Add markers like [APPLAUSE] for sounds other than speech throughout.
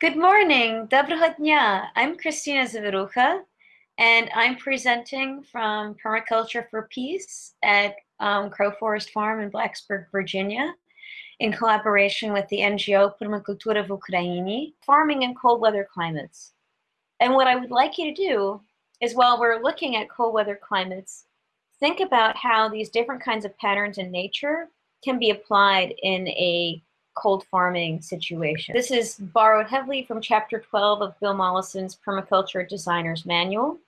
Good morning, Dobrohodnya. I'm Christina Zavirucha, and I'm presenting from Permaculture for Peace at um, Crow Forest Farm in Blacksburg, Virginia, in collaboration with the NGO Permacultura v Ukraini, farming in cold weather climates. And what I would like you to do is while we're looking at cold weather climates, think about how these different kinds of patterns in nature can be applied in a cold farming situation. This is borrowed heavily from chapter 12 of Bill Mollison's Permaculture Designer's Manual.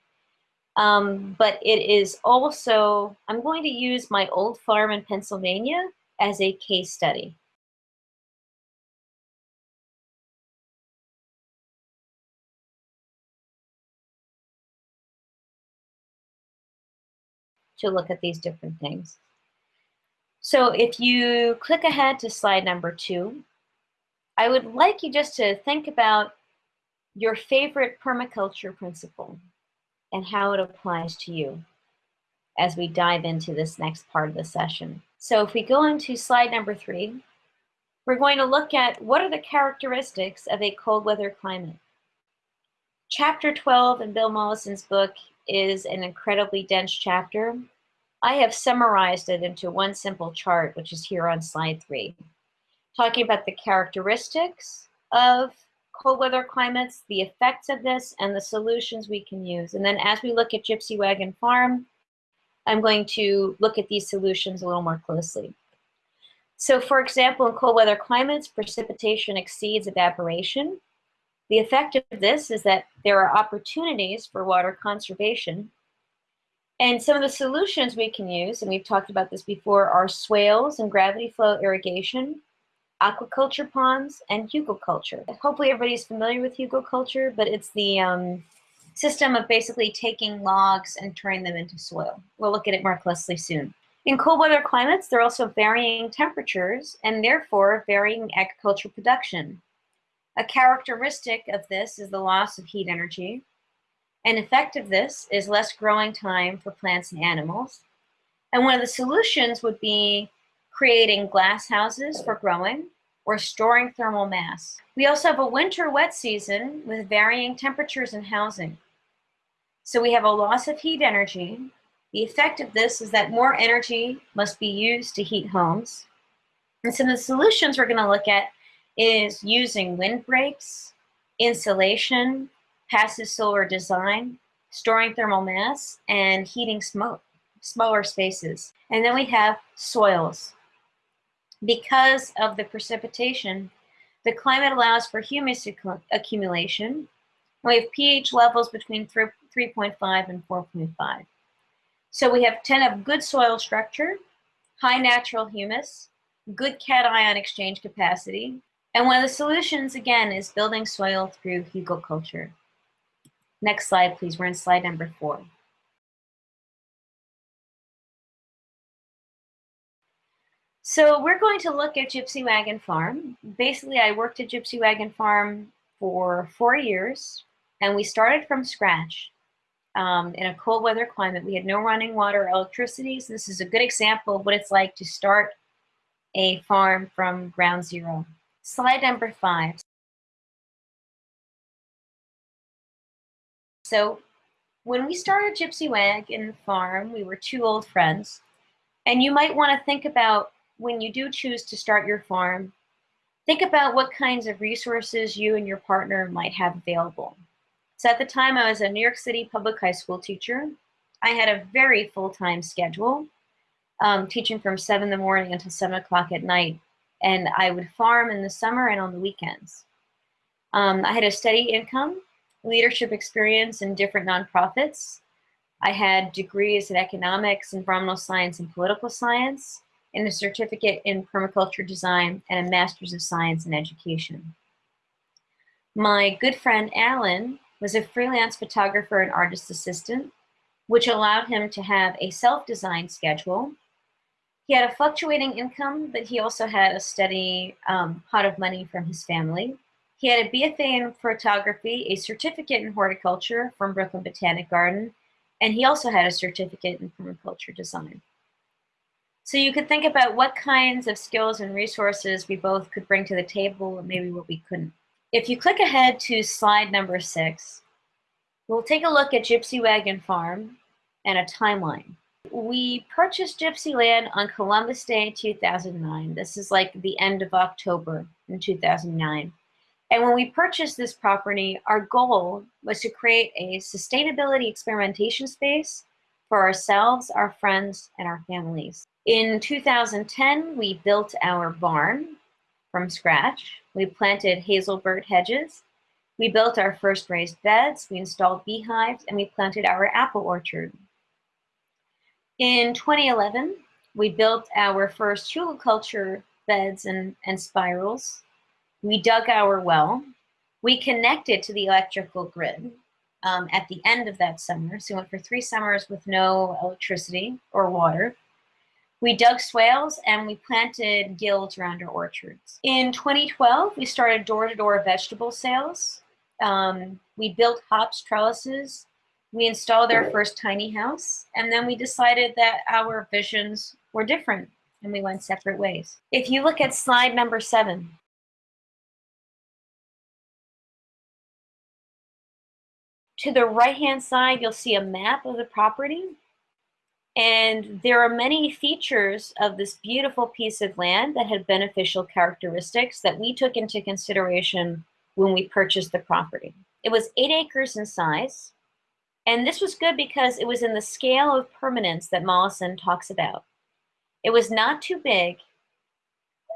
Um, but it is also, I'm going to use my old farm in Pennsylvania as a case study. to look at these different things. So if you click ahead to slide number two, I would like you just to think about your favorite permaculture principle and how it applies to you as we dive into this next part of the session. So if we go into slide number three, we're going to look at what are the characteristics of a cold weather climate. Chapter 12 in Bill Mollison's book is an incredibly dense chapter I have summarized it into one simple chart, which is here on slide three, talking about the characteristics of cold weather climates, the effects of this, and the solutions we can use. And then as we look at Gypsy Wagon Farm, I'm going to look at these solutions a little more closely. So for example, in cold weather climates, precipitation exceeds evaporation. The effect of this is that there are opportunities for water conservation and some of the solutions we can use, and we've talked about this before, are swales and gravity flow irrigation, aquaculture ponds, and hugelkultur. Hopefully everybody's familiar with hugelkultur, but it's the um, system of basically taking logs and turning them into soil. We'll look at it more closely soon. In cold weather climates, there are also varying temperatures and therefore varying agricultural production. A characteristic of this is the loss of heat energy, an effect of this is less growing time for plants and animals. And one of the solutions would be creating glass houses for growing or storing thermal mass. We also have a winter wet season with varying temperatures and housing. So we have a loss of heat energy. The effect of this is that more energy must be used to heat homes. And some of the solutions we're gonna look at is using windbreaks, insulation, passive solar design, storing thermal mass, and heating smoke, smaller spaces. And then we have soils. Because of the precipitation, the climate allows for humus accumulation. We have pH levels between 3.5 and 4.5. So we have 10 of good soil structure, high natural humus, good cation exchange capacity, and one of the solutions, again, is building soil through hugelkultur. Next slide, please. We're in slide number four. So we're going to look at Gypsy Wagon Farm. Basically, I worked at Gypsy Wagon Farm for four years, and we started from scratch um, in a cold weather climate. We had no running water or electricity, so this is a good example of what it's like to start a farm from ground zero. Slide number five. So when we started Gypsy Wagon Farm, we were two old friends. And you might want to think about when you do choose to start your farm, think about what kinds of resources you and your partner might have available. So at the time I was a New York City public high school teacher. I had a very full-time schedule, um, teaching from seven in the morning until seven o'clock at night. And I would farm in the summer and on the weekends. Um, I had a steady income leadership experience in different nonprofits. I had degrees in economics, environmental science, and political science, and a certificate in permaculture design and a master's of science in education. My good friend Alan was a freelance photographer and artist assistant, which allowed him to have a self-designed schedule. He had a fluctuating income, but he also had a steady um, pot of money from his family. He had a BFA in photography, a certificate in horticulture from Brooklyn Botanic Garden, and he also had a certificate in permaculture design. So you could think about what kinds of skills and resources we both could bring to the table, and maybe what we couldn't. If you click ahead to slide number six, we'll take a look at Gypsy Wagon Farm and a timeline. We purchased Gypsy Land on Columbus Day 2009. This is like the end of October in 2009. And when we purchased this property, our goal was to create a sustainability experimentation space for ourselves, our friends, and our families. In 2010, we built our barn from scratch. We planted hazelbert hedges. We built our first raised beds. We installed beehives, and we planted our apple orchard. In 2011, we built our first hugelkultur beds and, and spirals. We dug our well. We connected to the electrical grid um, at the end of that summer. So we went for three summers with no electricity or water. We dug swales and we planted guilds around our orchards. In 2012, we started door-to-door -door vegetable sales. Um, we built hops trellises we installed our first tiny house, and then we decided that our visions were different and we went separate ways. If you look at slide number seven, to the right-hand side, you'll see a map of the property. And there are many features of this beautiful piece of land that had beneficial characteristics that we took into consideration when we purchased the property. It was eight acres in size. And this was good because it was in the scale of permanence that Mollison talks about. It was not too big.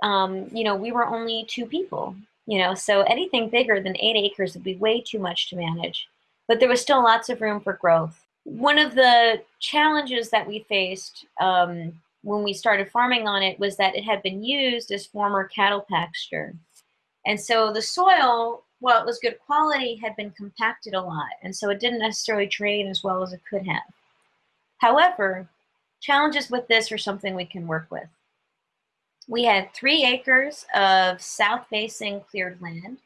Um, you know, we were only two people, you know, so anything bigger than eight acres would be way too much to manage. But there was still lots of room for growth. One of the challenges that we faced um, when we started farming on it was that it had been used as former cattle pasture. And so the soil well, it was good quality, had been compacted a lot, and so it didn't necessarily drain as well as it could have. However, challenges with this are something we can work with. We had three acres of south-facing cleared land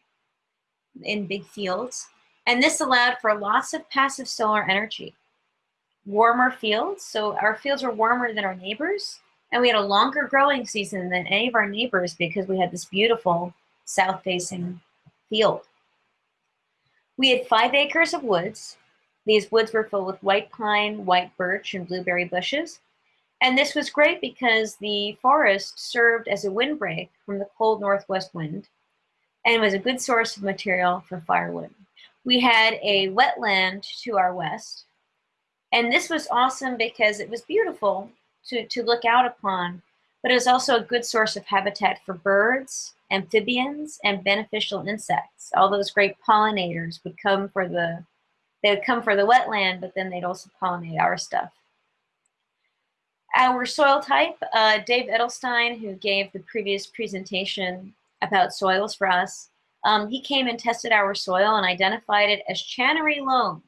in big fields, and this allowed for lots of passive solar energy. Warmer fields, so our fields were warmer than our neighbors, and we had a longer growing season than any of our neighbors because we had this beautiful south-facing field. We had five acres of woods. These woods were filled with white pine, white birch, and blueberry bushes. And this was great because the forest served as a windbreak from the cold northwest wind and was a good source of material for firewood. We had a wetland to our west. And this was awesome because it was beautiful to, to look out upon, but it was also a good source of habitat for birds amphibians, and beneficial insects. All those great pollinators would come for the, they would come for the wetland, but then they'd also pollinate our stuff. Our soil type, uh, Dave Edelstein, who gave the previous presentation about soils for us, um, he came and tested our soil and identified it as Channery loam,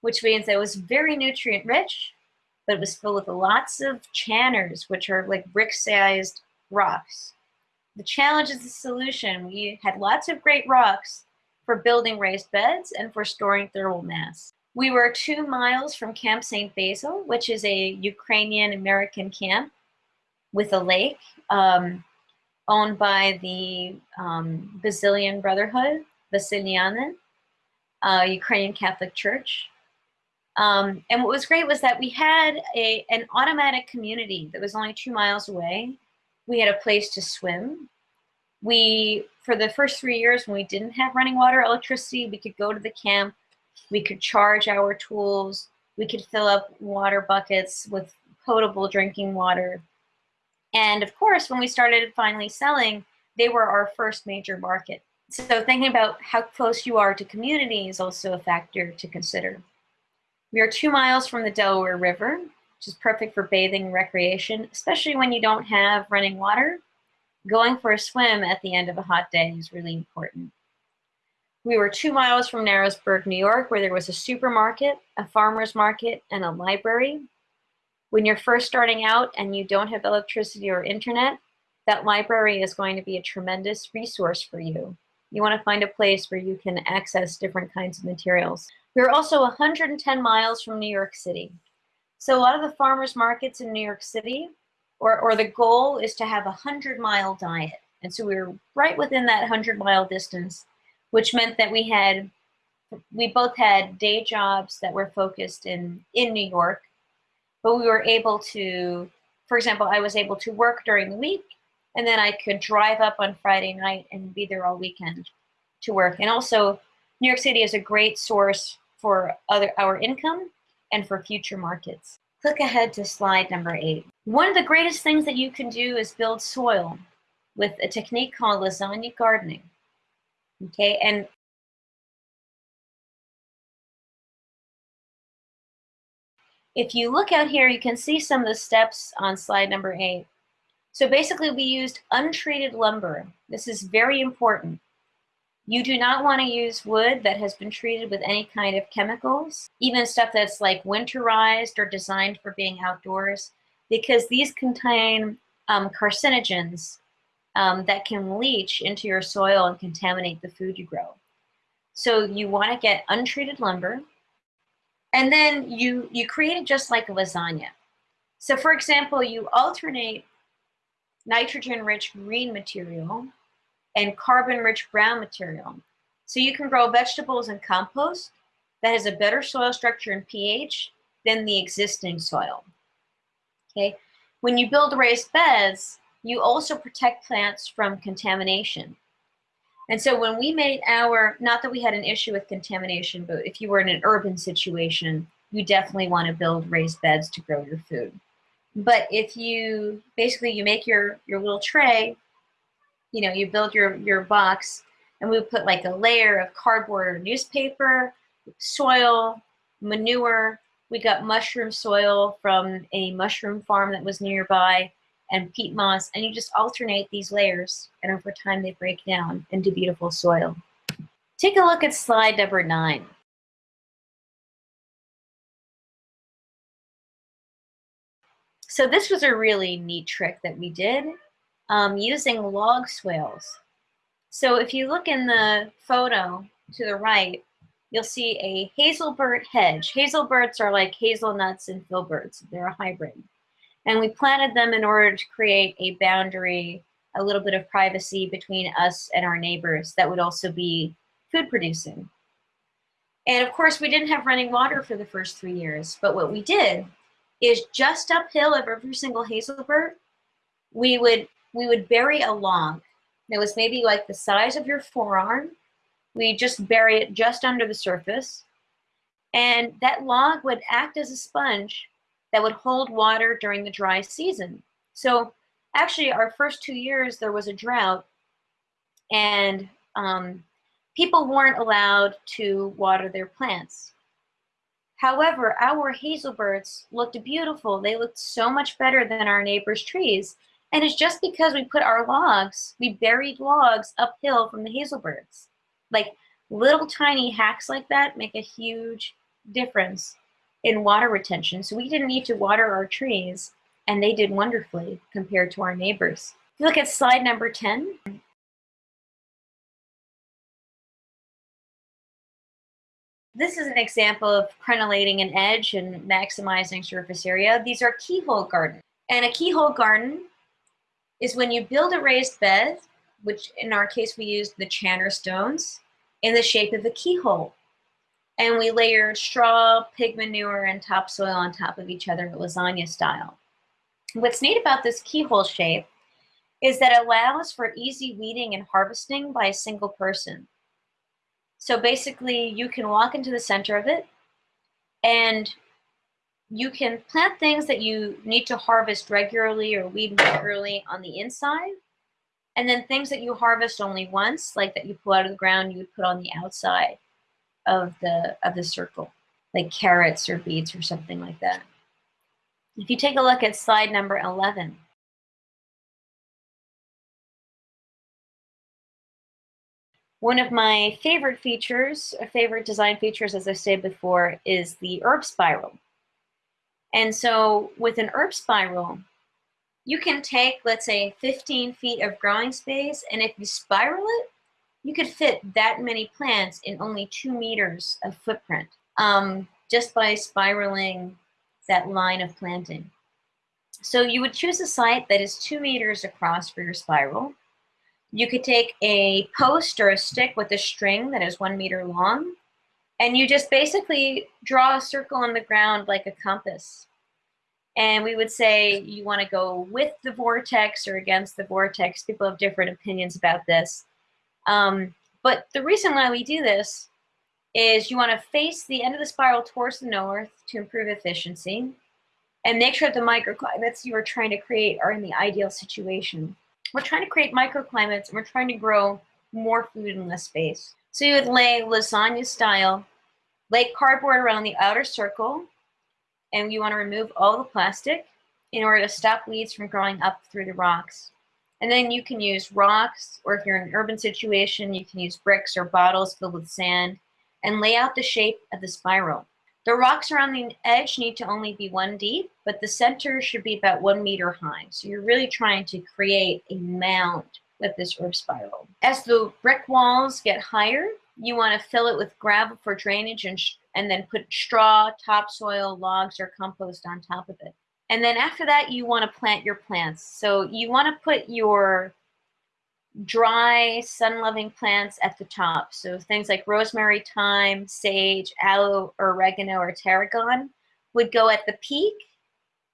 which means it was very nutrient rich, but it was filled with lots of channers, which are like brick-sized rocks. The challenge is the solution. We had lots of great rocks for building raised beds and for storing thermal mass. We were two miles from Camp St. Basil, which is a Ukrainian-American camp with a lake um, owned by the um, Basilian Brotherhood, Basilianin, uh, Ukrainian Catholic Church. Um, and what was great was that we had a, an automatic community that was only two miles away we had a place to swim. We, for the first three years when we didn't have running water, electricity, we could go to the camp, we could charge our tools, we could fill up water buckets with potable drinking water. And of course, when we started finally selling, they were our first major market. So thinking about how close you are to community is also a factor to consider. We are two miles from the Delaware River, which is perfect for bathing and recreation, especially when you don't have running water. Going for a swim at the end of a hot day is really important. We were two miles from Narrowsburg, New York, where there was a supermarket, a farmer's market, and a library. When you're first starting out and you don't have electricity or internet, that library is going to be a tremendous resource for you. You want to find a place where you can access different kinds of materials. We are also 110 miles from New York City. So a lot of the farmers markets in New York City, or, or the goal is to have a 100 mile diet. And so we are right within that 100 mile distance. which meant that we had we both had day jobs that were focused in in New York, but we were able to, for example, I was able to work during the week, and then I could drive up on Friday night and be there all weekend to work. And also, New York City is a great source for other our income and for future markets. Click ahead to slide number eight. One of the greatest things that you can do is build soil with a technique called lasagna gardening. Okay, and if you look out here, you can see some of the steps on slide number eight. So basically we used untreated lumber. This is very important. You do not want to use wood that has been treated with any kind of chemicals, even stuff that's like winterized or designed for being outdoors, because these contain um, carcinogens um, that can leach into your soil and contaminate the food you grow. So you want to get untreated lumber, and then you, you create it just like a lasagna. So for example, you alternate nitrogen-rich green material and carbon-rich brown material. So you can grow vegetables in compost that has a better soil structure and pH than the existing soil. Okay, when you build raised beds, you also protect plants from contamination. And so when we made our, not that we had an issue with contamination, but if you were in an urban situation, you definitely want to build raised beds to grow your food. But if you, basically you make your, your little tray, you know, you build your, your box, and we put like a layer of cardboard or newspaper, soil, manure. We got mushroom soil from a mushroom farm that was nearby and peat moss, and you just alternate these layers, and over time they break down into beautiful soil. Take a look at slide number nine. So this was a really neat trick that we did um, using log swales. So if you look in the photo to the right, you'll see a hazelbert hedge. Hazelberts are like hazelnuts and filberts. They're a hybrid. And we planted them in order to create a boundary, a little bit of privacy between us and our neighbors that would also be food producing. And of course, we didn't have running water for the first three years, but what we did is just uphill of every single hazelbert, we would, we would bury a log that was maybe like the size of your forearm. We just bury it just under the surface. And that log would act as a sponge that would hold water during the dry season. So actually our first two years there was a drought and um, people weren't allowed to water their plants. However, our hazelberts looked beautiful. They looked so much better than our neighbors' trees. And it's just because we put our logs, we buried logs uphill from the hazelberts. Like little tiny hacks like that make a huge difference in water retention. So we didn't need to water our trees and they did wonderfully compared to our neighbors. If you look at slide number 10, This is an example of crenellating an edge and maximizing surface area. These are keyhole gardens. And a keyhole garden is when you build a raised bed, which in our case we used the Channer stones, in the shape of a keyhole and we layered straw, pig manure, and topsoil on top of each other lasagna style. What's neat about this keyhole shape is that it allows for easy weeding and harvesting by a single person. So basically you can walk into the center of it and you can plant things that you need to harvest regularly or weed regularly on the inside. And then things that you harvest only once, like that you pull out of the ground, you would put on the outside of the of the circle, like carrots or beets or something like that. If you take a look at slide number 11, One of my favorite features, a favorite design features, as I said before, is the herb spiral. And so with an herb spiral, you can take, let's say, 15 feet of growing space, and if you spiral it, you could fit that many plants in only two meters of footprint um, just by spiraling that line of planting. So you would choose a site that is two meters across for your spiral. You could take a post or a stick with a string that is one meter long, and you just basically draw a circle on the ground like a compass. And we would say you want to go with the vortex or against the vortex. People have different opinions about this. Um, but the reason why we do this is you want to face the end of the spiral towards the north to improve efficiency and make sure that the microclimates you are trying to create are in the ideal situation. We're trying to create microclimates and we're trying to grow more food in less space. So you would lay lasagna style, lay cardboard around the outer circle, and you want to remove all the plastic in order to stop weeds from growing up through the rocks. And then you can use rocks, or if you're in an urban situation, you can use bricks or bottles filled with sand and lay out the shape of the spiral. The rocks around the edge need to only be one deep, but the center should be about one meter high. So you're really trying to create a mound with this herb spiral. As the brick walls get higher, you want to fill it with gravel for drainage and, and then put straw, topsoil, logs, or compost on top of it. And then after that, you want to plant your plants. So you want to put your dry, sun-loving plants at the top. So things like rosemary, thyme, sage, aloe, oregano, or tarragon would go at the peak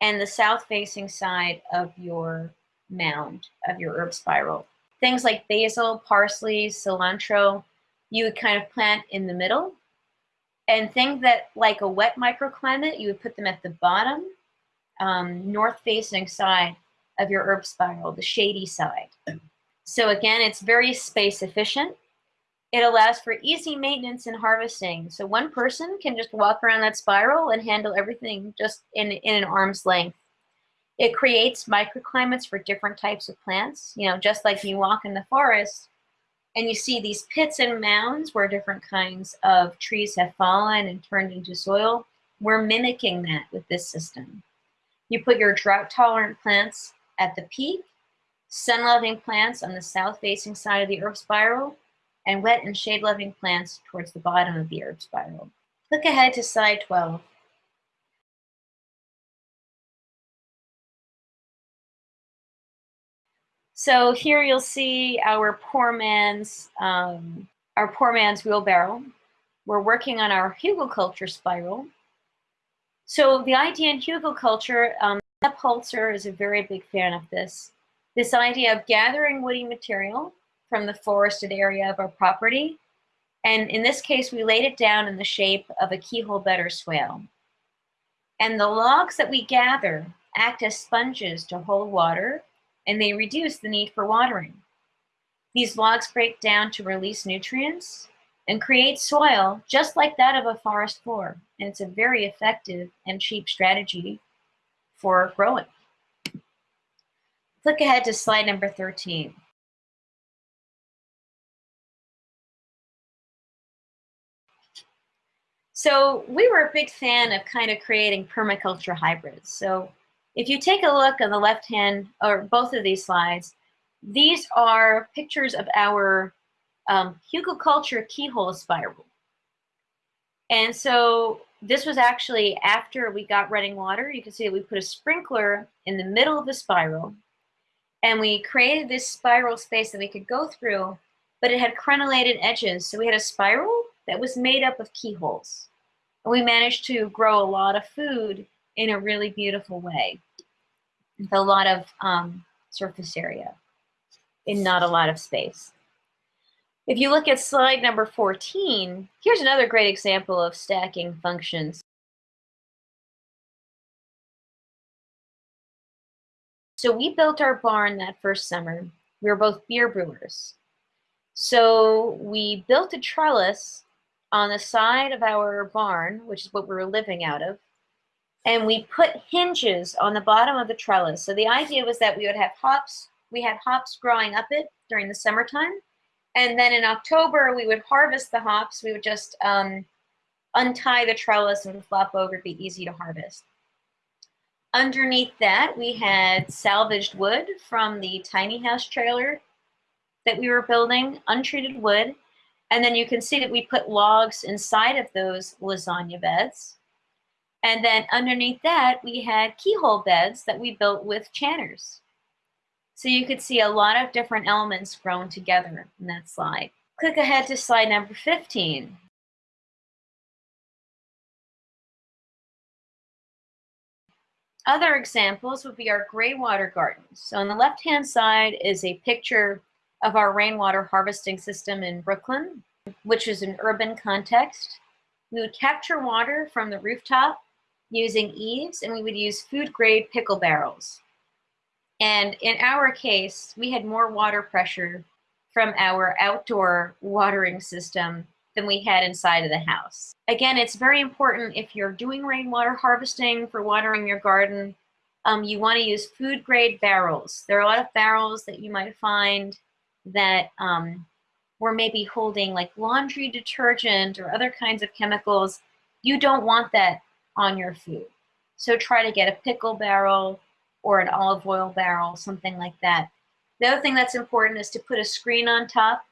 and the south-facing side of your mound, of your herb spiral. Things like basil, parsley, cilantro, you would kind of plant in the middle. And things that, like a wet microclimate, you would put them at the bottom, um, north-facing side of your herb spiral, the shady side. So again, it's very space efficient. It allows for easy maintenance and harvesting. So one person can just walk around that spiral and handle everything just in, in an arm's length. It creates microclimates for different types of plants. You know, just like you walk in the forest and you see these pits and mounds where different kinds of trees have fallen and turned into soil. We're mimicking that with this system. You put your drought tolerant plants at the peak sun-loving plants on the south-facing side of the herb spiral, and wet and shade-loving plants towards the bottom of the herb spiral. Click ahead to slide 12. So here you'll see our poor man's um, our poor man's wheelbarrow. We're working on our hugelkultur spiral. So the idea in hugelkultur, um, Holzer is a very big fan of this. This idea of gathering woody material from the forested area of our property, and in this case, we laid it down in the shape of a keyhole bed or swale. And the logs that we gather act as sponges to hold water, and they reduce the need for watering. These logs break down to release nutrients and create soil just like that of a forest floor. And it's a very effective and cheap strategy for growing. Click ahead to slide number 13. So we were a big fan of kind of creating permaculture hybrids. So if you take a look on the left hand, or both of these slides, these are pictures of our um, hugelkultur keyhole spiral. And so this was actually after we got running water. You can see that we put a sprinkler in the middle of the spiral and we created this spiral space that we could go through, but it had crenellated edges. So we had a spiral that was made up of keyholes. And we managed to grow a lot of food in a really beautiful way with a lot of um, surface area in not a lot of space. If you look at slide number 14, here's another great example of stacking functions. So we built our barn that first summer. We were both beer brewers. So we built a trellis on the side of our barn, which is what we were living out of, and we put hinges on the bottom of the trellis. So the idea was that we would have hops, we had hops growing up it during the summertime, and then in October we would harvest the hops. We would just um, untie the trellis and flop over, it'd be easy to harvest. Underneath that, we had salvaged wood from the tiny house trailer that we were building, untreated wood. And then you can see that we put logs inside of those lasagna beds. And then underneath that, we had keyhole beds that we built with channers. So you could see a lot of different elements grown together in that slide. Click ahead to slide number 15. Other examples would be our gray water gardens. So on the left-hand side is a picture of our rainwater harvesting system in Brooklyn, which is an urban context. We would capture water from the rooftop using eaves, and we would use food-grade pickle barrels. And in our case, we had more water pressure from our outdoor watering system than we had inside of the house. Again, it's very important if you're doing rainwater harvesting for watering your garden, um, you want to use food grade barrels. There are a lot of barrels that you might find that um, were maybe holding like laundry detergent or other kinds of chemicals. You don't want that on your food. So try to get a pickle barrel or an olive oil barrel, something like that. The other thing that's important is to put a screen on top.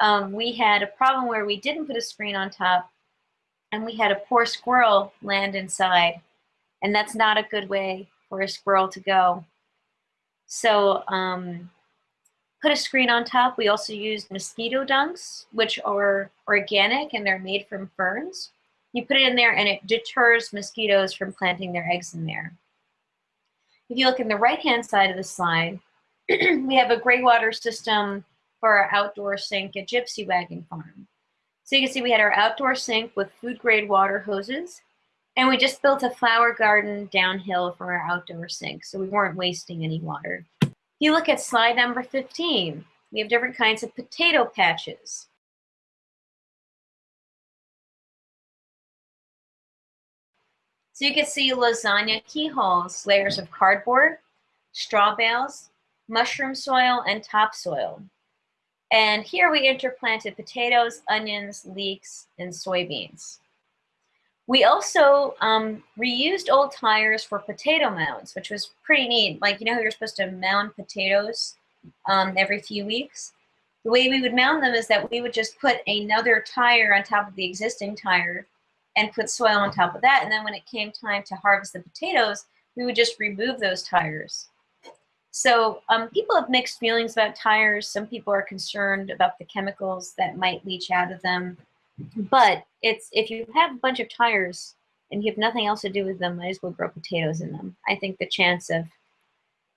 Um, we had a problem where we didn't put a screen on top and we had a poor squirrel land inside. And that's not a good way for a squirrel to go. So um, put a screen on top. We also used mosquito dunks, which are organic and they're made from ferns. You put it in there and it deters mosquitoes from planting their eggs in there. If you look in the right-hand side of the slide, [CLEARS THROAT] we have a gray water system for our outdoor sink at Gypsy Wagon Farm. So you can see we had our outdoor sink with food grade water hoses, and we just built a flower garden downhill from our outdoor sink, so we weren't wasting any water. If you look at slide number 15, we have different kinds of potato patches. So you can see lasagna keyholes, layers of cardboard, straw bales, mushroom soil, and topsoil. And here we interplanted potatoes, onions, leeks, and soybeans. We also um, reused old tires for potato mounds, which was pretty neat. Like, you know how you're supposed to mound potatoes um, every few weeks? The way we would mound them is that we would just put another tire on top of the existing tire and put soil on top of that. And then when it came time to harvest the potatoes, we would just remove those tires. So um, people have mixed feelings about tires. Some people are concerned about the chemicals that might leach out of them. But it's if you have a bunch of tires and you have nothing else to do with them, might as well grow potatoes in them. I think the chance of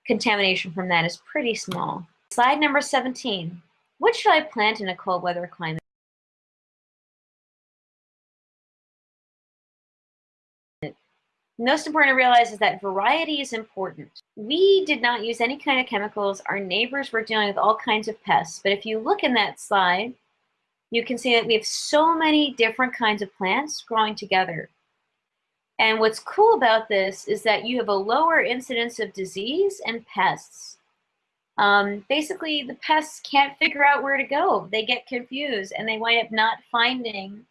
contamination from that is pretty small. Slide number 17. What should I plant in a cold weather climate? Most important to realize is that variety is important. We did not use any kind of chemicals. Our neighbors were dealing with all kinds of pests. But if you look in that slide, you can see that we have so many different kinds of plants growing together. And what's cool about this is that you have a lower incidence of disease and pests. Um, basically, the pests can't figure out where to go. They get confused and they wind up not finding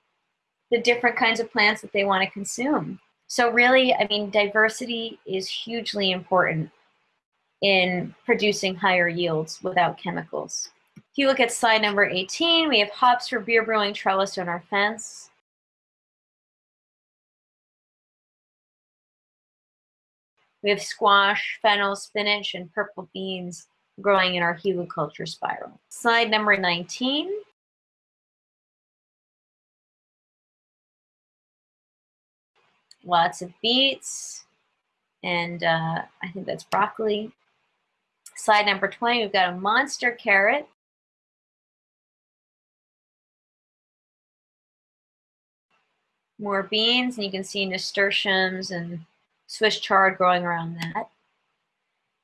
the different kinds of plants that they want to consume. So really, I mean, diversity is hugely important in producing higher yields without chemicals. If you look at slide number 18, we have hops for beer brewing trellis on our fence. We have squash, fennel, spinach, and purple beans growing in our hugelkultur spiral. Slide number 19. Lots of beets, and uh, I think that's broccoli. Slide number 20, we've got a monster carrot. More beans, and you can see nasturtiums and Swiss chard growing around that.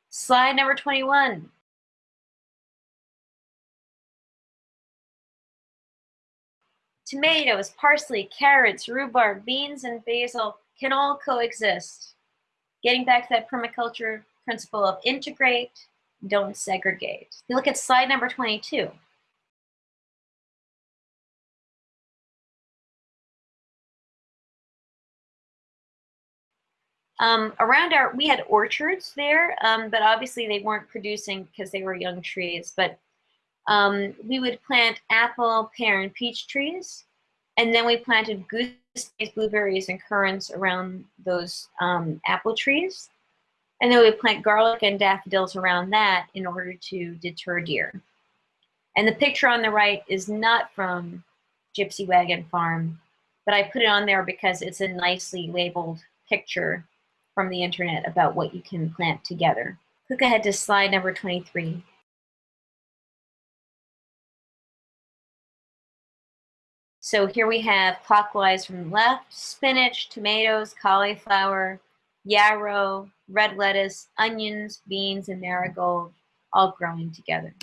Slide number 21. Tomatoes, parsley, carrots, rhubarb, beans, and basil can all coexist. Getting back to that permaculture principle of integrate, don't segregate. You look at slide number 22. Um, around our, we had orchards there, um, but obviously they weren't producing because they were young trees. But um, we would plant apple, pear, and peach trees. And then we planted gooseberries, blueberries, and currants around those um, apple trees. And then we plant garlic and daffodils around that in order to deter deer. And the picture on the right is not from Gypsy Wagon Farm, but I put it on there because it's a nicely labeled picture from the internet about what you can plant together. Click ahead to slide number 23. So here we have clockwise from left, spinach, tomatoes, cauliflower, yarrow, red lettuce, onions, beans, and marigold all growing together.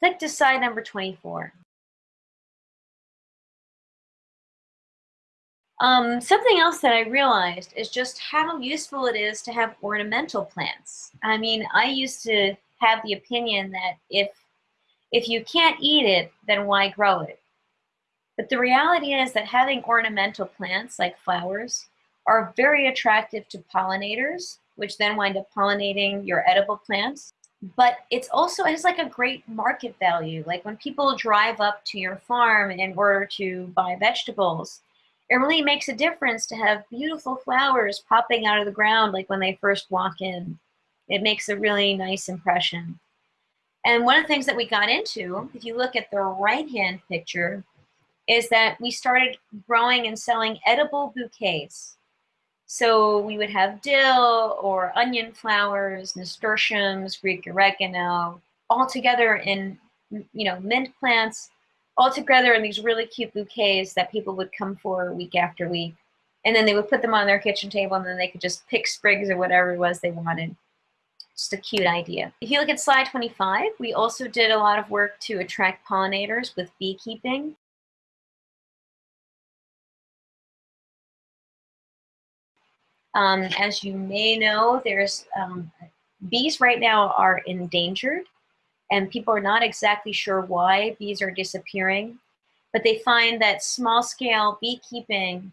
Click to slide number 24. Um, something else that I realized is just how useful it is to have ornamental plants. I mean, I used to have the opinion that if if you can't eat it, then why grow it? But the reality is that having ornamental plants like flowers are very attractive to pollinators, which then wind up pollinating your edible plants. But it's also has like a great market value. Like when people drive up to your farm in order to buy vegetables, it really makes a difference to have beautiful flowers popping out of the ground like when they first walk in. It makes a really nice impression. And one of the things that we got into, if you look at the right-hand picture, is that we started growing and selling edible bouquets. So we would have dill or onion flowers, nasturtiums, Greek oregano, all together in, you know, mint plants all together in these really cute bouquets that people would come for week after week. And then they would put them on their kitchen table and then they could just pick sprigs or whatever it was they wanted. Just a cute idea. If you look at slide 25, we also did a lot of work to attract pollinators with beekeeping. Um, as you may know, there's um, bees right now are endangered and people are not exactly sure why bees are disappearing, but they find that small scale beekeeping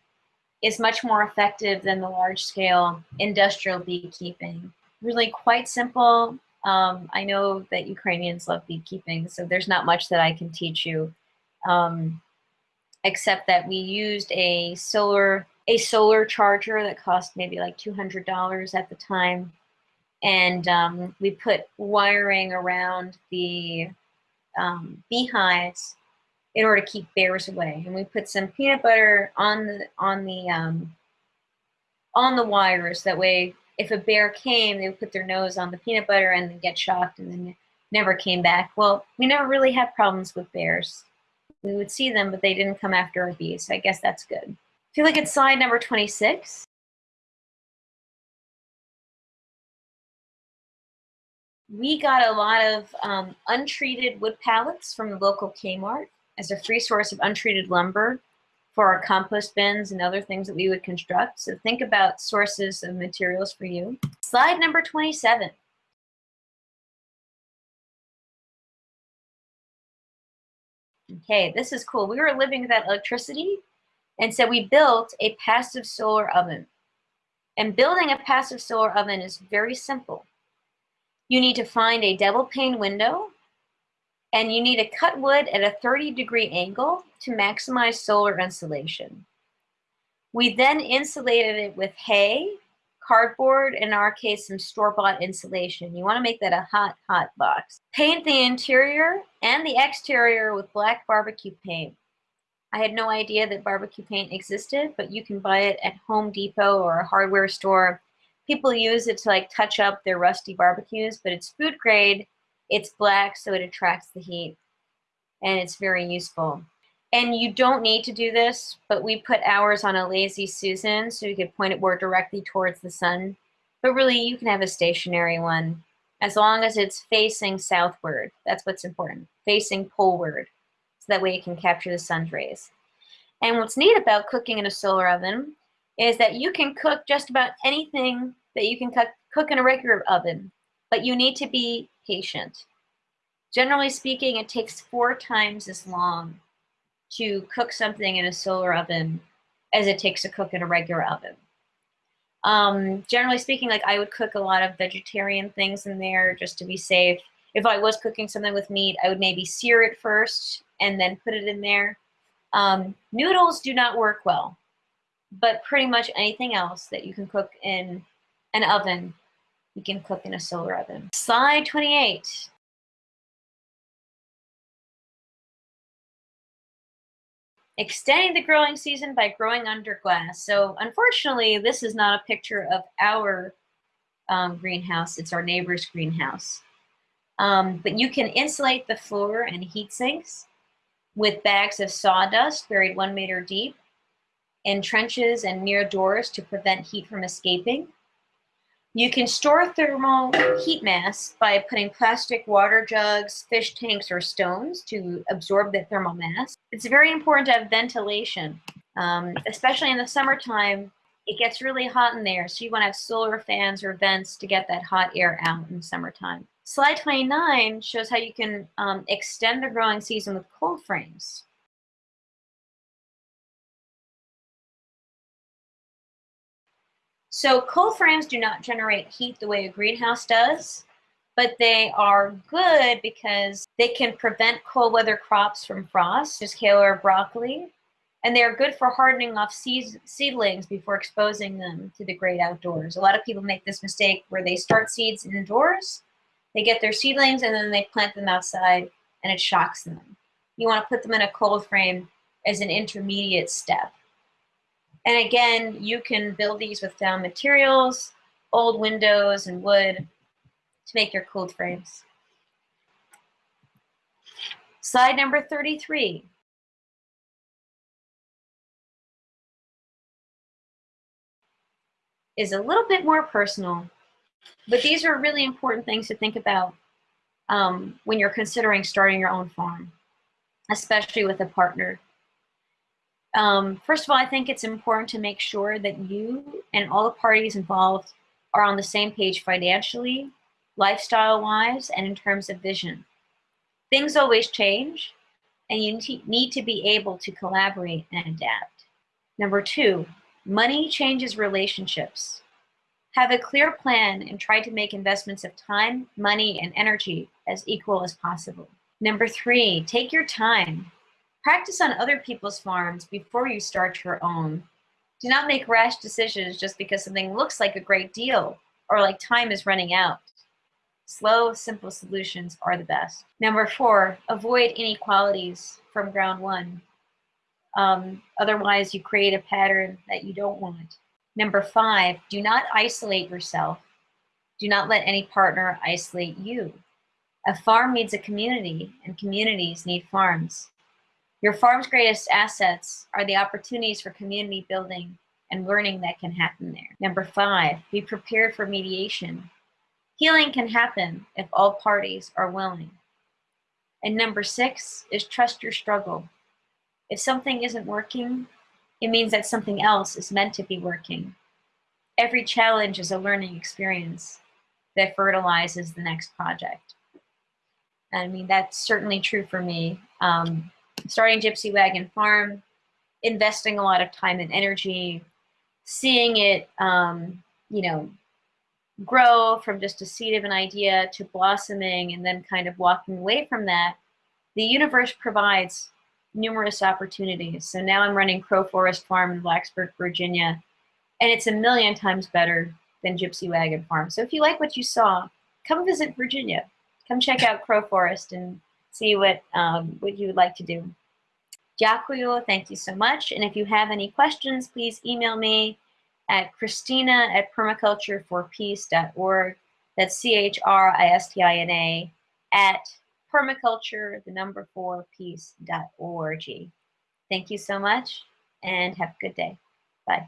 is much more effective than the large scale industrial beekeeping. Really quite simple. Um, I know that Ukrainians love beekeeping, so there's not much that I can teach you, um, except that we used a solar a solar charger that cost maybe like $200 at the time and um, we put wiring around the um, beehives in order to keep bears away. And we put some peanut butter on the on the um, on the wires. That way, if a bear came, they would put their nose on the peanut butter and then get shocked and then never came back. Well, we never really had problems with bears. We would see them, but they didn't come after our bees. So I guess that's good. If you look at slide number 26, we got a lot of um, untreated wood pallets from the local Kmart as a free source of untreated lumber for our compost bins and other things that we would construct. So think about sources of materials for you. Slide number 27. Okay, this is cool. We were living without electricity, and so we built a passive solar oven. And building a passive solar oven is very simple. You need to find a double pane window and you need to cut wood at a 30 degree angle to maximize solar insulation. We then insulated it with hay, cardboard, in our case, some store-bought insulation. You wanna make that a hot, hot box. Paint the interior and the exterior with black barbecue paint. I had no idea that barbecue paint existed, but you can buy it at Home Depot or a hardware store people use it to like touch up their rusty barbecues, but it's food grade, it's black, so it attracts the heat, and it's very useful. And you don't need to do this, but we put ours on a Lazy Susan so you could point it more directly towards the sun. But really, you can have a stationary one as long as it's facing southward. That's what's important, facing poleward, that way it can capture the sun's rays. And what's neat about cooking in a solar oven is that you can cook just about anything that you can cook, cook in a regular oven, but you need to be patient. Generally speaking, it takes four times as long to cook something in a solar oven as it takes to cook in a regular oven. Um, generally speaking, like I would cook a lot of vegetarian things in there just to be safe. If I was cooking something with meat, I would maybe sear it first and then put it in there. Um, noodles do not work well, but pretty much anything else that you can cook in an oven. You can cook in a solar oven. Slide 28. Extending the growing season by growing under glass. So unfortunately, this is not a picture of our um, greenhouse. It's our neighbor's greenhouse. Um, but you can insulate the floor and heat sinks with bags of sawdust buried one meter deep in trenches and near doors to prevent heat from escaping. You can store thermal heat mass by putting plastic water jugs, fish tanks, or stones to absorb the thermal mass. It's very important to have ventilation, um, especially in the summertime. It gets really hot in there, so you want to have solar fans or vents to get that hot air out in the summertime. Slide 29 shows how you can um, extend the growing season with cold frames. So cold frames do not generate heat the way a greenhouse does, but they are good because they can prevent cold weather crops from frost, just kale or broccoli, and they are good for hardening off seedlings before exposing them to the great outdoors. A lot of people make this mistake where they start seeds indoors, they get their seedlings, and then they plant them outside, and it shocks them. You want to put them in a cold frame as an intermediate step. And again, you can build these with found materials, old windows and wood to make your cooled frames. Slide number 33. Is a little bit more personal, but these are really important things to think about um, when you're considering starting your own farm, especially with a partner. Um, first of all, I think it's important to make sure that you and all the parties involved are on the same page financially, lifestyle-wise, and in terms of vision. Things always change, and you need to be able to collaborate and adapt. Number two, money changes relationships. Have a clear plan and try to make investments of time, money, and energy as equal as possible. Number three, take your time. Practice on other people's farms before you start your own. Do not make rash decisions just because something looks like a great deal or like time is running out. Slow, simple solutions are the best. Number four, avoid inequalities from ground one. Um, otherwise, you create a pattern that you don't want. Number five, do not isolate yourself. Do not let any partner isolate you. A farm needs a community, and communities need farms. Your farm's greatest assets are the opportunities for community building and learning that can happen there. Number five, be prepared for mediation. Healing can happen if all parties are willing. And number six is trust your struggle. If something isn't working, it means that something else is meant to be working. Every challenge is a learning experience that fertilizes the next project. I mean, that's certainly true for me. Um, starting Gypsy Wagon Farm, investing a lot of time and energy, seeing it, um, you know, grow from just a seed of an idea to blossoming and then kind of walking away from that, the universe provides numerous opportunities. So now I'm running Crow Forest Farm in Blacksburg, Virginia, and it's a million times better than Gypsy Wagon Farm. So if you like what you saw, come visit Virginia. Come check out Crow Forest and see what, um, what you would like to do. Jakuyo, thank you so much. And if you have any questions, please email me at Christina at permacultureforpeace.org. That's C-H-R-I-S-T-I-N-A at permaculture, the number four, peace.org. Thank you so much and have a good day. Bye.